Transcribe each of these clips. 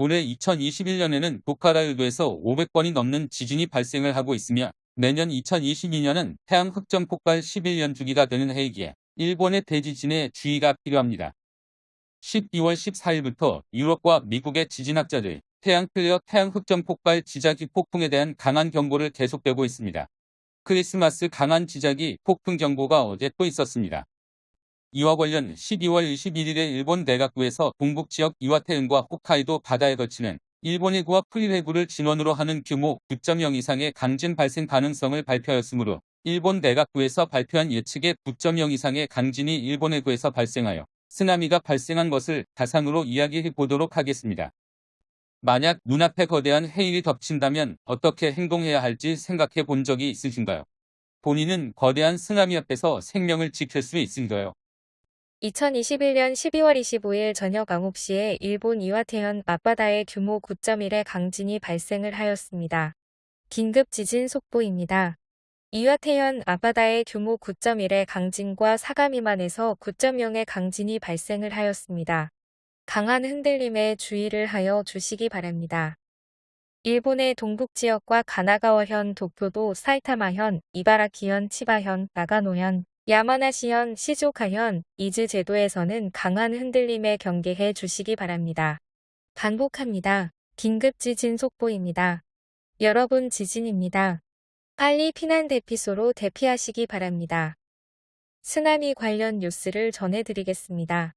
올해 2021년에는 도카라열도에서 500번이 넘는 지진이 발생을 하고 있으며 내년 2022년은 태양 흑점 폭발 11년 주기가 되는 해이기에 일본의 대지진에 주의가 필요합니다. 12월 14일부터 유럽과 미국의 지진학자들 태양 플레어 태양 흑점 폭발 지자기 폭풍에 대한 강한 경보를 계속되고 있습니다. 크리스마스 강한 지자기 폭풍 경보가 어제 또 있었습니다. 이와 관련 12월 21일에 일본 내각부에서 동북지역 이와테현과 홋카이도 바다에 걸치는 일본 해구와 쿠릴해구를 진원으로 하는 규모 9.0 이상의 강진 발생 가능성을 발표하였으므로 일본 내각부에서 발표한 예측의 9.0 이상의 강진이 일본 해구에서 발생하여 쓰나미가 발생한 것을 가상으로 이야기해 보도록 하겠습니다. 만약 눈앞에 거대한 해일이 덮친다면 어떻게 행동해야 할지 생각해 본 적이 있으신가요? 본인은 거대한 쓰나미 앞에서 생명을 지킬 수 있을까요? 2021년 12월 25일 저녁 9시에 일본 이와테현 앞바다에 규모 9.1의 강진이 발생을 하였습니다. 긴급 지진 속보입니다. 이와테현 앞바다에 규모 9.1의 강진과 사가 미만에서 9.0의 강진이 발생을 하였습니다. 강한 흔들림에 주의를 하여 주시기 바랍니다. 일본의 동북지역과 가나가와현, 도쿄도, 사이타마현, 이바라키현, 치바현, 나가노현, 야마나시현, 시조카현, 이즈 제도에서는 강한 흔들림에 경계해 주시기 바랍니다. 반복합니다. 긴급 지진 속보입니다. 여러분 지진입니다. 빨리 피난 대피소로 대피하시기 바랍니다. 쓰나미 관련 뉴스를 전해드리겠습니다.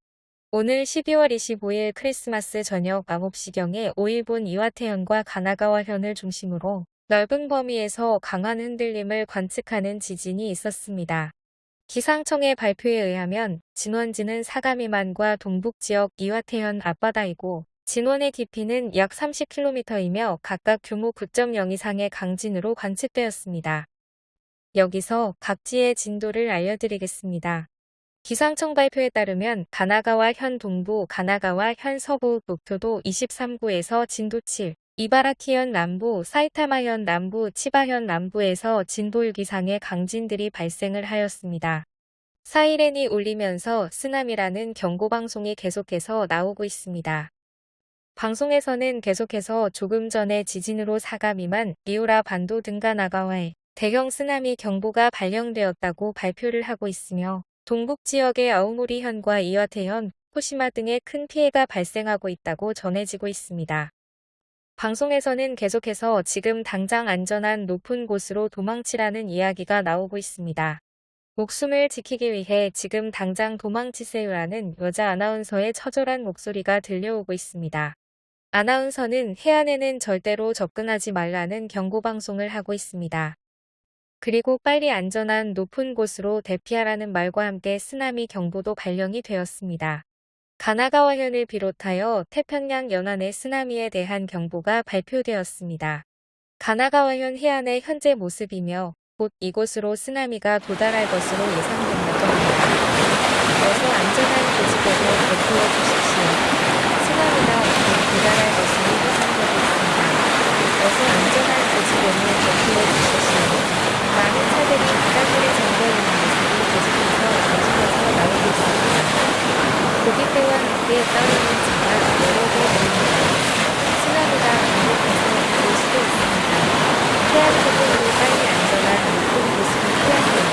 오늘 12월 25일 크리스마스 저녁 9시경에 5일본 이와테현과 가나가와현을 중심으로 넓은 범위에서 강한 흔들림을 관측하는 지진이 있었습니다. 기상청의 발표에 의하면 진원지는 사가 미만과 동북지역 이와태현 앞바다이고 진원의 깊이는 약 30km이며 각각 규모 9.0 이상의 강진으로 관측되었습니다. 여기서 각지의 진도를 알려드리겠습니다. 기상청 발표에 따르면 가나가와 현 동부, 가나가와 현 서부, 도쿄도 23구에서 진도 7, 이바라키현 남부, 사이타마현 남부, 치바현 남부에서 진도 6 이상의 강진들이 발생을 하였습니다. 사이렌이 울리면서 쓰나미라는 경고방송이 계속해서 나오고 있습니다. 방송에서는 계속해서 조금 전에 지진으로 사가 미만, 리오라 반도 등가 나가와에 대형 쓰나미 경보가 발령되었다고 발표를 하고 있으며 동북 지역의 아우모리현과 이와테현, 호시마 등의 큰 피해가 발생하고 있다고 전해지고 있습니다. 방송에서는 계속해서 지금 당장 안전한 높은 곳으로 도망치라는 이야기가 나오고 있습니다. 목숨을 지키기 위해 지금 당장 도망치세요라는 여자 아나운서의 처절한 목소리가 들려오고 있습니다. 아나운서는 해안에는 절대로 접근하지 말라는 경고방송을 하고 있습니다. 그리고 빨리 안전한 높은 곳으로 대피하라는 말과 함께 쓰나미 경보도 발령이 되었습니다. 가나가와현을 비롯하여 태평양 연안의 쓰나미에 대한 경보가 발표되었습니다. 가나가와현 해안의 현재 모습이며 곧 이곳으로 쓰나미가 도달할 것으로 합니다. 어서 안전한 고지대로 대피해 주십시오. 쓰나미가 곧 도달할 것으로 예상되고 있습니다. 어서 안전한 고지대로 대피해 주십시오. 많은 차들이 바닷물에 잠겨있는 모습이 계속해서 전진해서 나오고 있습니다. 고깃대와 함께 떠있는 차가 여러 개 보입니다. 쓰나미가 반복해서 올 수도 있습니다. 해안 쪽으로 빨리 안전한 높은 곳으로 피하세요.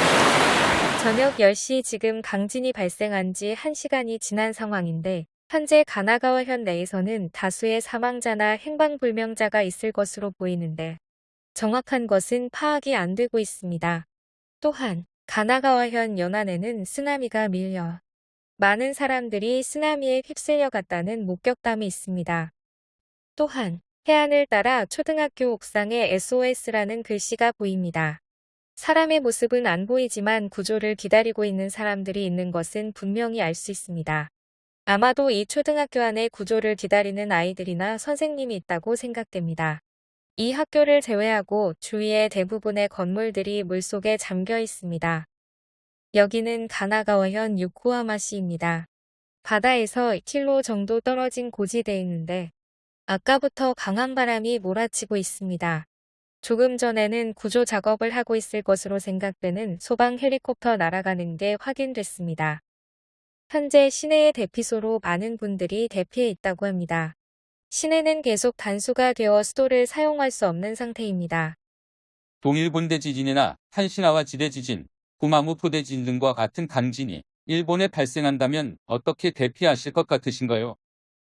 저녁 10시 지금 강진이 발생한 지 1시간이 지난 상황인데 현재 가나가와 현 내에서는 다수의 사망자나 행방불명자가 있을 것으로 보이는데 정확한 것은 파악이 안 되고 있습니다. 또한 가나가와현 연안에는 쓰나미가 밀려 많은 사람들이 쓰나미에 휩쓸려 갔다는 목격담이 있습니다. 또한 해안을 따라 초등학교 옥상에 SOS라는 글씨가 보입니다. 사람의 모습은 안 보이지만 구조를 기다리고 있는 사람들이 있는 것은 분명히 알 수 있습니다. 아마도 이 초등학교 안에 구조를 기다리는 아이들이나 선생님이 있다고 생각됩니다. 이 학교를 제외하고 주위의 대부분의 건물들이 물속에 잠겨 있습니다. 여기는 가나가와현 유코하마시입니다. 바다에서 1킬로 정도 떨어진 고지대에 있는데 아까부터 강한 바람이 몰아치고 있습니다. 조금 전에는 구조 작업을 하고 있을 것으로 생각되는 소방 헬리콥터 날아가는 게 확인됐습니다. 현재 시내의 대피소로 많은 분들이 대피해 있다고 합니다. 시내는 계속 단수가 되어 수도를 사용할 수 없는 상태입니다. 동일본대 지진이나 한시나와 지대 지진, 구마모 포대 지진 등과 같은 강진이 일본에 발생한다면 어떻게 대피하실 것 같으신가요?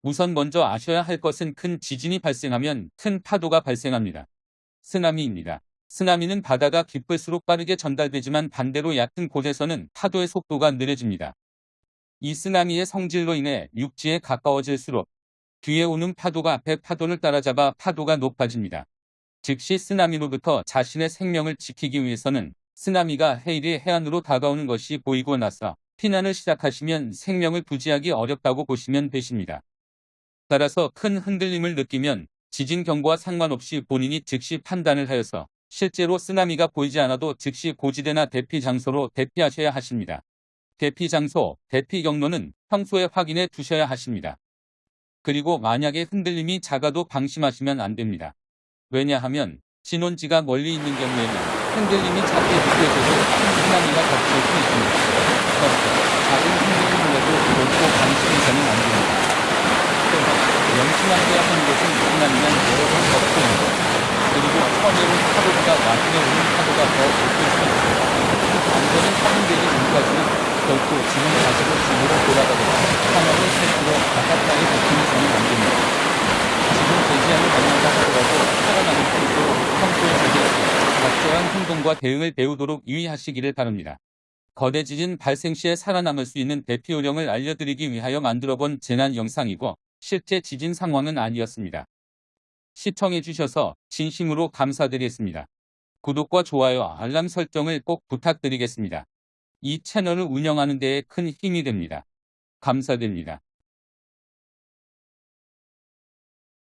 우선 먼저 아셔야 할 것은 큰 지진이 발생하면 큰 파도가 발생합니다. 쓰나미입니다. 쓰나미는 바다가 깊을수록 빠르게 전달되지만 반대로 얕은 곳에서는 파도의 속도가 느려집니다. 이 쓰나미의 성질로 인해 육지에 가까워질수록 뒤에 오는 파도가 앞에 파도를 따라잡아 파도가 높아집니다. 즉시 쓰나미로부터 자신의 생명을 지키기 위해서는 쓰나미가 해일이 해안으로 다가오는 것이 보이고 나서 피난을 시작하시면 생명을 부지하기 어렵다고 보시면 되십니다. 따라서 큰 흔들림을 느끼면 지진 경보와 상관없이 본인이 즉시 판단을 하여서 실제로 쓰나미가 보이지 않아도 즉시 고지대나 대피 장소로 대피하셔야 하십니다. 대피 장소, 대피 경로는 평소에 확인해 두셔야 하십니다. 그리고 만약에 흔들림이 작아도 방심하시면 안 됩니다. 왜냐하면 진원지가 멀리 있는 경우에는 흔들림이 작게 느껴져도 큰 쓰나미가 덮칠 수 있습니다. 그러니까 작은 흔들림이라도 결코 방심해서는 안 됩니다. 또 명심하셔야 하는 것은 쓰나미는 여러 번 덮쳐옵니다. 그리고 처음에 온 파도보다 나중에 오는 파도가 더 높을 수 있습니다. 안전은 확인되기 전까지는 결코 지금 가지고 집으로 돌아가거나 상황을 스스로 바깥방에 버티면서는 안 됩니다. 지금 대지양을 만난다 하더라도 수 있도록 평소에 제기해서 적절한 행동과 대응을 배우도록 유의하시기를 바랍니다. 거대 지진 발생 시에 살아남을 수 있는 대피 요령을 알려드리기 위하여 만들어본 재난 영상이고 실제 지진 상황은 아니었습니다. 시청해주셔서 진심으로 감사드리겠습니다. 구독과 좋아요, 알람 설정을 꼭 부탁드리겠습니다. 이 채널을 운영하는 데에 큰 힘이 됩니다. 감사드립니다.